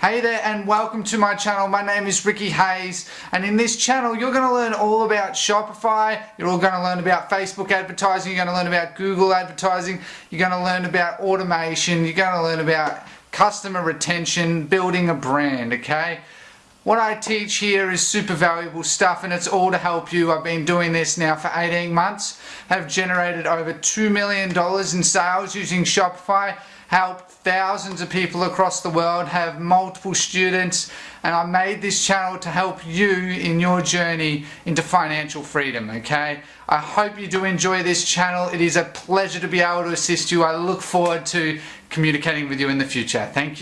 Hey there and welcome to my channel. My name is Ricky Hayes and in this channel you're going to learn all about Shopify, you're all going to learn about Facebook advertising, you're going to learn about Google advertising, you're going to learn about automation, you're going to learn about customer retention, building a brand, okay? What I teach here is super valuable stuff and it's all to help you. I've been doing this now for 18 months, have generated over $2 million in sales using Shopify helped thousands of people across the world, have multiple students, and I made this channel to help you in your journey into financial freedom, okay? I hope you do enjoy this channel. It is a pleasure to be able to assist you. I look forward to communicating with you in the future. Thank you.